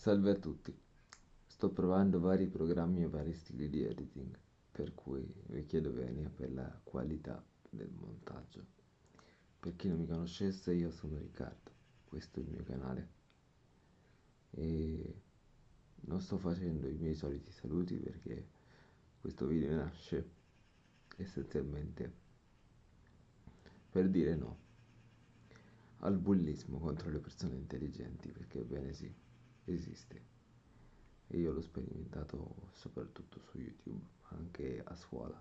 Salve a tutti, sto provando vari programmi e vari stili di editing, per cui vi chiedo venia per la qualità del montaggio. Per chi non mi conoscesse io sono Riccardo, questo è il mio canale. E non sto facendo i miei soliti saluti perché questo video nasce essenzialmente per dire no al bullismo contro le persone intelligenti perché bene sì esiste e io l'ho sperimentato soprattutto su YouTube, anche a scuola,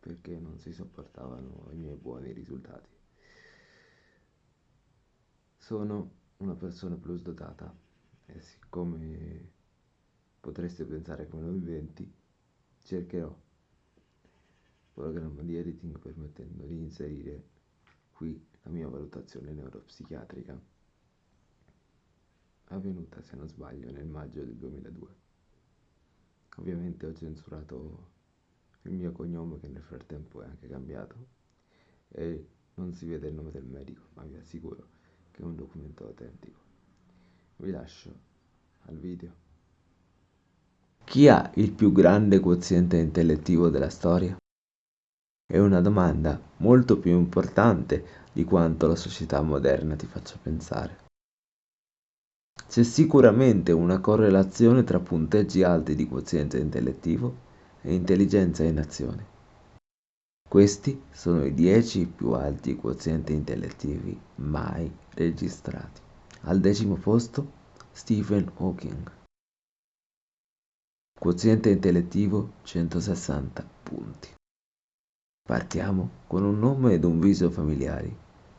perché non si sopportavano i miei buoni risultati. Sono una persona plus dotata e siccome potreste pensare che me lo inventi, cercherò programma di editing permettendo di inserire qui la mia valutazione neuropsichiatrica avvenuta se non sbaglio nel maggio del 2002. Ovviamente ho censurato il mio cognome che nel frattempo è anche cambiato e non si vede il nome del medico, ma vi assicuro che è un documento autentico. Vi lascio al video. Chi ha il più grande quoziente intellettivo della storia? È una domanda molto più importante di quanto la società moderna ti faccia pensare. C'è sicuramente una correlazione tra punteggi alti di quoziente intellettivo e intelligenza in azione. Questi sono i 10 più alti quozienti intellettivi mai registrati. Al decimo posto Stephen Hawking. Quoziente intellettivo 160 punti. Partiamo con un nome ed un viso familiari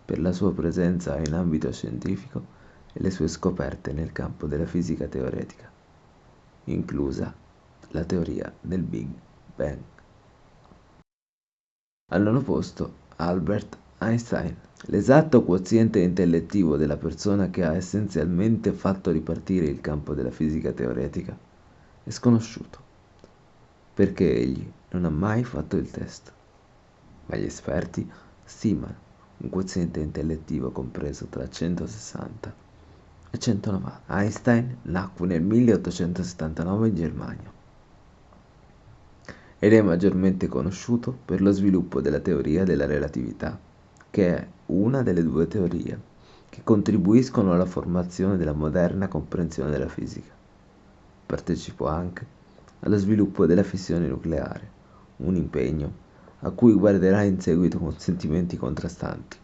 per la sua presenza in ambito scientifico e le sue scoperte nel campo della fisica teoretica, inclusa la teoria del Big Bang. Al nono posto Albert Einstein, l'esatto quoziente intellettivo della persona che ha essenzialmente fatto ripartire il campo della fisica teoretica è sconosciuto, perché egli non ha mai fatto il test, ma gli esperti stimano un quoziente intellettivo compreso tra 160 e 190. Einstein nacque nel 1879 in Germania ed è maggiormente conosciuto per lo sviluppo della teoria della relatività, che è una delle due teorie che contribuiscono alla formazione della moderna comprensione della fisica. Partecipò anche allo sviluppo della fissione nucleare, un impegno a cui guarderà in seguito con sentimenti contrastanti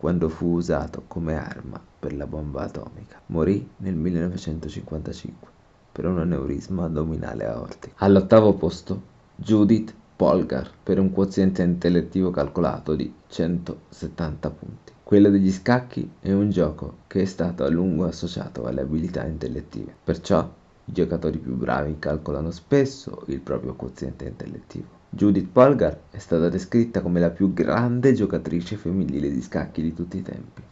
quando fu usato come arma per la bomba atomica. Morì nel 1955 per un aneurisma addominale aortico. All'ottavo posto Judith Polgar per un quoziente intellettivo calcolato di 170 punti. Quello degli scacchi è un gioco che è stato a lungo associato alle abilità intellettive, perciò i giocatori più bravi calcolano spesso il proprio quoziente intellettivo. Judith Polgar è stata descritta come la più grande giocatrice femminile di scacchi di tutti i tempi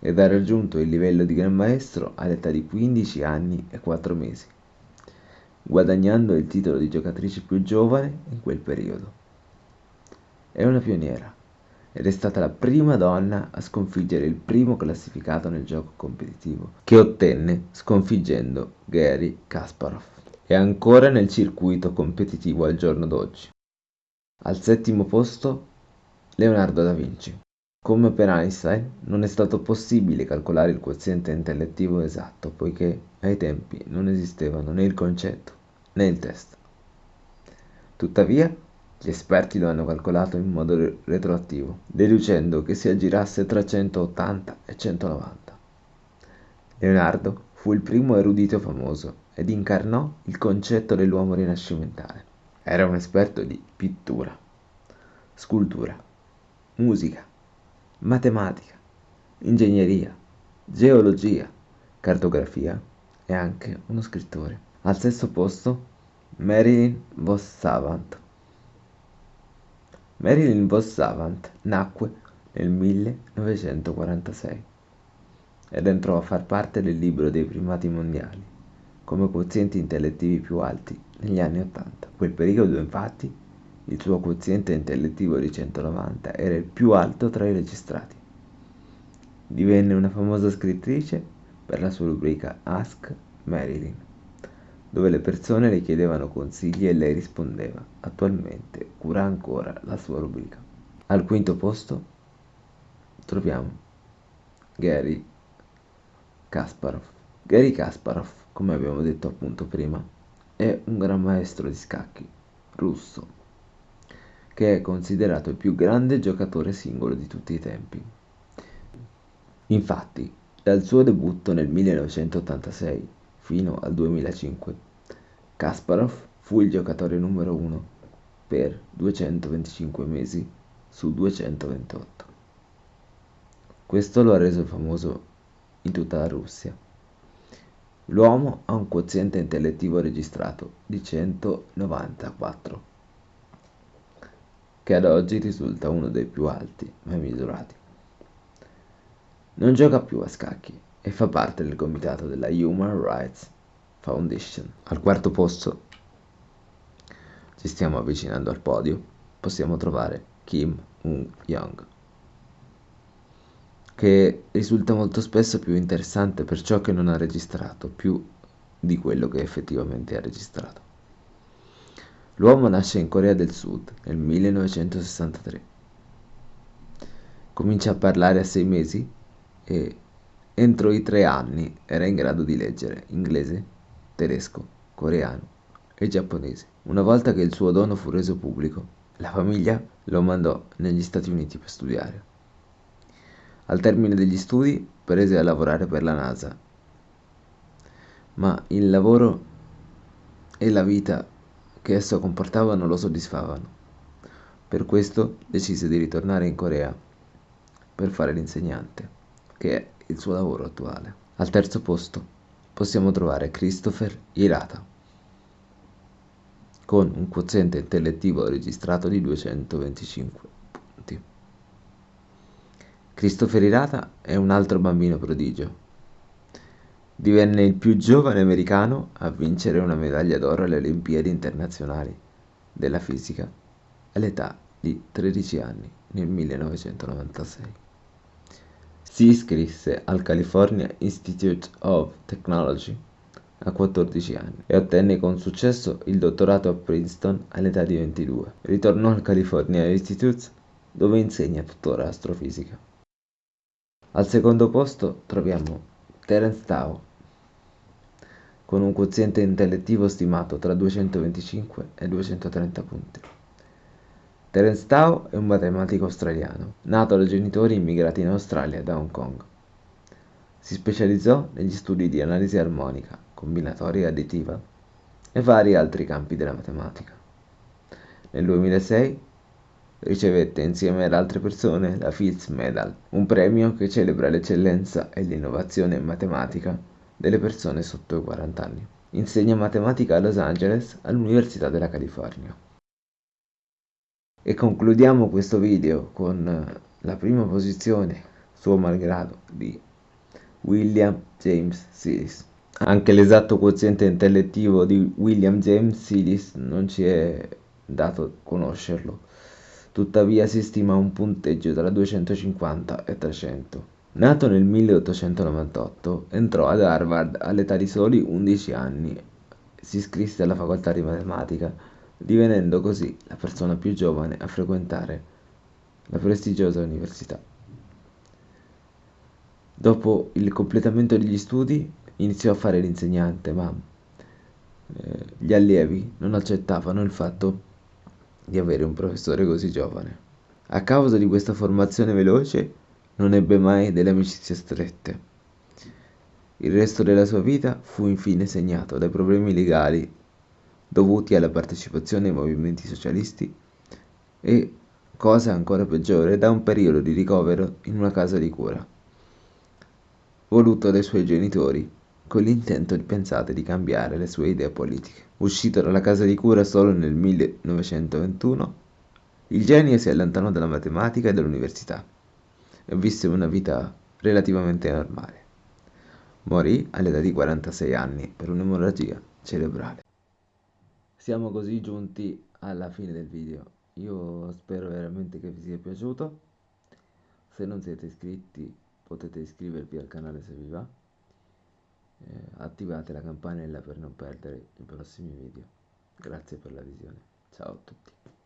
ed ha raggiunto il livello di Gran Maestro all'età di 15 anni e 4 mesi, guadagnando il titolo di giocatrice più giovane in quel periodo. È una pioniera ed è stata la prima donna a sconfiggere il primo classificato nel gioco competitivo, che ottenne sconfiggendo Gary Kasparov è ancora nel circuito competitivo al giorno d'oggi. Al settimo posto Leonardo da Vinci. Come per Einstein, non è stato possibile calcolare il quoziente intellettivo esatto, poiché ai tempi non esistevano né il concetto né il test. Tuttavia, gli esperti lo hanno calcolato in modo retroattivo, deducendo che si aggirasse tra 180 e 190. Leonardo fu il primo erudito famoso ed incarnò il concetto dell'uomo rinascimentale. Era un esperto di pittura, scultura, musica, matematica, ingegneria, geologia, cartografia e anche uno scrittore. Al sesto posto Marilyn Vos Savant. Marilyn Vos Savant nacque nel 1946 ed entrò a far parte del libro dei primati mondiali come quozienti intellettivi più alti negli anni Ottanta. Quel periodo infatti il suo quoziente intellettivo di 190 era il più alto tra i registrati. Divenne una famosa scrittrice per la sua rubrica Ask Marilyn, dove le persone le chiedevano consigli e lei rispondeva. Attualmente cura ancora la sua rubrica. Al quinto posto troviamo Gary Kasparov. Gary Kasparov, come abbiamo detto appunto prima, è un gran maestro di scacchi russo, che è considerato il più grande giocatore singolo di tutti i tempi. Infatti, dal suo debutto nel 1986 fino al 2005, Kasparov fu il giocatore numero uno per 225 mesi su 228. Questo lo ha reso famoso in tutta la Russia. L'uomo ha un quoziente intellettivo registrato di 194, che ad oggi risulta uno dei più alti mai misurati. Non gioca più a scacchi e fa parte del comitato della Human Rights Foundation. Al quarto posto, ci stiamo avvicinando al podio, possiamo trovare Kim Un-young che risulta molto spesso più interessante per ciò che non ha registrato più di quello che effettivamente ha registrato. L'uomo nasce in Corea del Sud nel 1963. Comincia a parlare a sei mesi e entro i tre anni era in grado di leggere inglese, tedesco, coreano e giapponese. Una volta che il suo dono fu reso pubblico, la famiglia lo mandò negli Stati Uniti per studiare. Al termine degli studi prese a lavorare per la NASA, ma il lavoro e la vita che esso comportava non lo soddisfavano. Per questo decise di ritornare in Corea per fare l'insegnante, che è il suo lavoro attuale. Al terzo posto possiamo trovare Christopher Hirata, con un quoziente intellettivo registrato di 225. Christopher Hirata è un altro bambino prodigio. Divenne il più giovane americano a vincere una medaglia d'oro alle Olimpiadi internazionali della fisica all'età di 13 anni nel 1996. Si iscrisse al California Institute of Technology a 14 anni e ottenne con successo il dottorato a Princeton all'età di 22. Ritornò al California Institute dove insegna tuttora astrofisica. Al secondo posto troviamo Terence Tao, con un quoziente intellettivo stimato tra 225 e 230 punti. Terence Tao è un matematico australiano, nato da genitori immigrati in Australia da Hong Kong. Si specializzò negli studi di analisi armonica, combinatoria e additiva e vari altri campi della matematica. Nel 2006 ricevette insieme ad altre persone la Fields Medal, un premio che celebra l'eccellenza e l'innovazione in matematica delle persone sotto i 40 anni. Insegna matematica a Los Angeles all'Università della California. E concludiamo questo video con la prima posizione, suo malgrado, di William James Sidis. Anche l'esatto quoziente intellettivo di William James Sidis non ci è dato conoscerlo tuttavia si stima un punteggio tra 250 e 300. Nato nel 1898, entrò ad Harvard all'età di soli 11 anni. Si iscrisse alla facoltà di matematica, divenendo così la persona più giovane a frequentare la prestigiosa università. Dopo il completamento degli studi iniziò a fare l'insegnante, ma eh, gli allievi non accettavano il fatto di avere un professore così giovane. A causa di questa formazione veloce non ebbe mai delle amicizie strette. Il resto della sua vita fu infine segnato dai problemi legali dovuti alla partecipazione ai movimenti socialisti e, cosa ancora peggiore, da un periodo di ricovero in una casa di cura, voluto dai suoi genitori con l'intento pensate di cambiare le sue idee politiche. Uscito dalla casa di cura solo nel 1921, il genio si allontanò dalla matematica e dall'università e visse una vita relativamente normale. Morì all'età di 46 anni per un'emorragia cerebrale. Siamo così giunti alla fine del video. Io spero veramente che vi sia piaciuto. Se non siete iscritti potete iscrivervi al canale se vi va attivate la campanella per non perdere i prossimi video. Grazie per la visione. Ciao a tutti